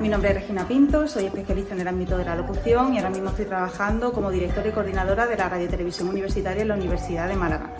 Mi nombre es Regina Pinto, soy especialista en el ámbito de la locución y ahora mismo estoy trabajando como directora y coordinadora de la Radio Televisión Universitaria en la Universidad de Málaga.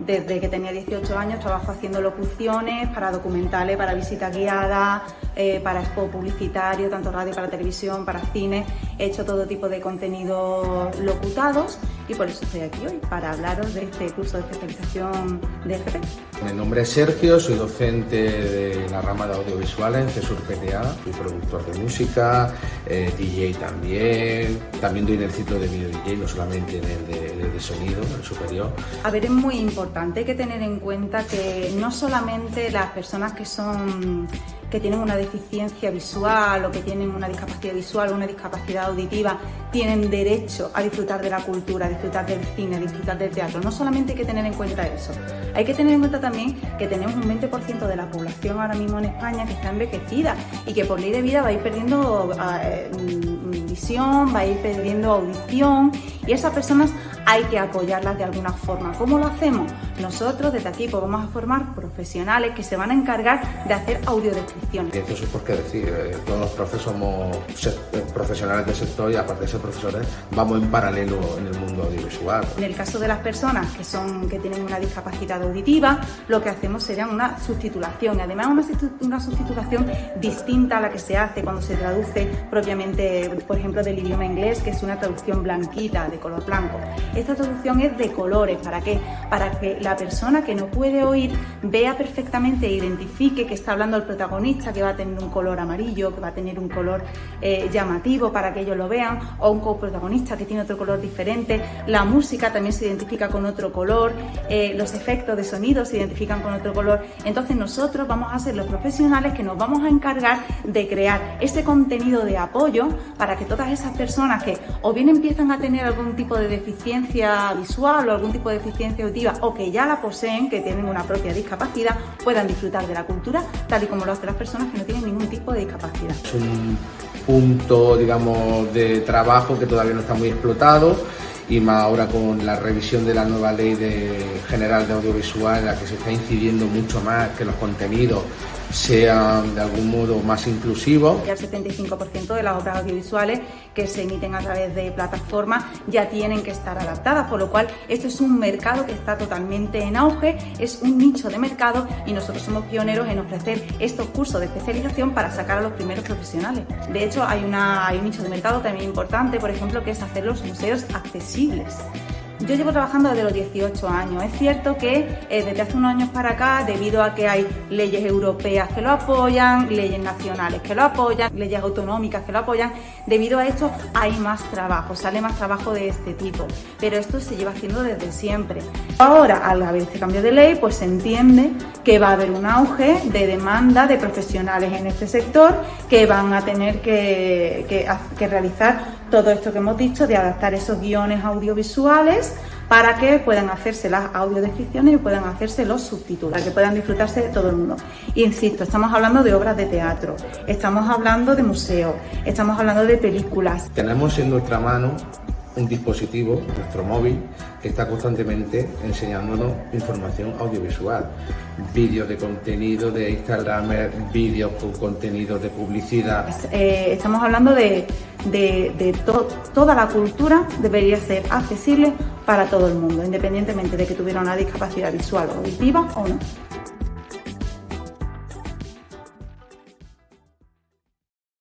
Desde que tenía 18 años trabajo haciendo locuciones para documentales, para visitas guiadas, eh, para expo publicitario, tanto radio para televisión, para cine. He hecho todo tipo de contenidos locutados y por eso estoy aquí hoy, para hablaros de este curso de especialización de FP. Mi nombre es Sergio, soy docente de la rama de audiovisuales en CESUR PTA, soy productor de música, eh, DJ también, también doy en el ciclo de video DJ, no solamente en el de, de sonido, en el superior. A ver, es muy importante, hay que tener en cuenta que no solamente las personas que son que tienen una deficiencia visual o que tienen una discapacidad visual o una discapacidad auditiva tienen derecho a disfrutar de la cultura, a disfrutar del cine, a disfrutar del teatro. No solamente hay que tener en cuenta eso, hay que tener en cuenta también que tenemos un 20% de la población ahora mismo en España que está envejecida y que por ley de vida va a ir perdiendo eh, mm, visión, va a ir perdiendo audición y esas personas hay que apoyarlas de alguna forma. ¿Cómo lo hacemos? Nosotros desde aquí pues, vamos a formar profesionales que se van a encargar de hacer audiodescripciones. Eso es porque decir, todos los profes somos eh, profesionales del sector y aparte de ser profesores vamos en paralelo en el mundo audiovisual. En el caso de las personas que, son, que tienen una discapacidad auditiva, lo que hacemos sería una sustitulación y además una, una sustitulación distinta a la que se hace cuando se traduce propiamente, por ejemplo, del idioma inglés, que es una traducción blanquita, de color blanco. Esta traducción es de colores, ¿para qué? Para que la persona que no puede oír vea perfectamente e identifique que está hablando el protagonista, que va a tener un color amarillo, que va a tener un color eh, llamativo para que ellos lo vean, o un coprotagonista que tiene otro color diferente. La música también se identifica con otro color, eh, los efectos de sonido se identifican con otro color. Entonces nosotros vamos a ser los profesionales que nos vamos a encargar de crear ese contenido de apoyo para que todas esas personas que o bien empiezan a tener algún tipo de deficiencia visual o algún tipo de deficiencia auditiva o que ya la poseen, que tienen una propia discapacidad, puedan disfrutar de la cultura tal y como lo hacen las personas que no tienen ningún tipo de discapacidad. Es un punto, digamos, de trabajo que todavía no está muy explotado y más ahora con la revisión de la nueva ley general de audiovisual en la que se está incidiendo mucho más que los contenidos sean de algún modo más inclusivos. Ya el 75% de las obras audiovisuales que se emiten a través de plataformas ya tienen que estar adaptadas, por lo cual esto es un mercado que está totalmente en auge, es un nicho de mercado y nosotros somos pioneros en ofrecer estos cursos de especialización para sacar a los primeros profesionales. De hecho, hay, una, hay un nicho de mercado también importante, por ejemplo, que es hacer los museos accesibles yo llevo trabajando desde los 18 años. Es cierto que eh, desde hace unos años para acá, debido a que hay leyes europeas que lo apoyan, leyes nacionales que lo apoyan, leyes autonómicas que lo apoyan, debido a esto hay más trabajo, sale más trabajo de este tipo. Pero esto se lleva haciendo desde siempre. Ahora, al haber este cambio de ley, pues se entiende que va a haber un auge de demanda de profesionales en este sector que van a tener que, que realizar todo esto que hemos dicho de adaptar esos guiones audiovisuales para que puedan hacerse las audiodescripciones y puedan hacerse los subtítulos, para que puedan disfrutarse de todo el mundo. insisto, estamos hablando de obras de teatro, estamos hablando de museos, estamos hablando de películas. Tenemos en nuestra mano un dispositivo, nuestro móvil, que está constantemente enseñándonos información audiovisual. Vídeos de contenido de Instagram, vídeos con contenido de publicidad. Eh, estamos hablando de, de, toda la cultura debería ser accesible para todo el mundo, independientemente de que tuviera una discapacidad visual o auditiva o no.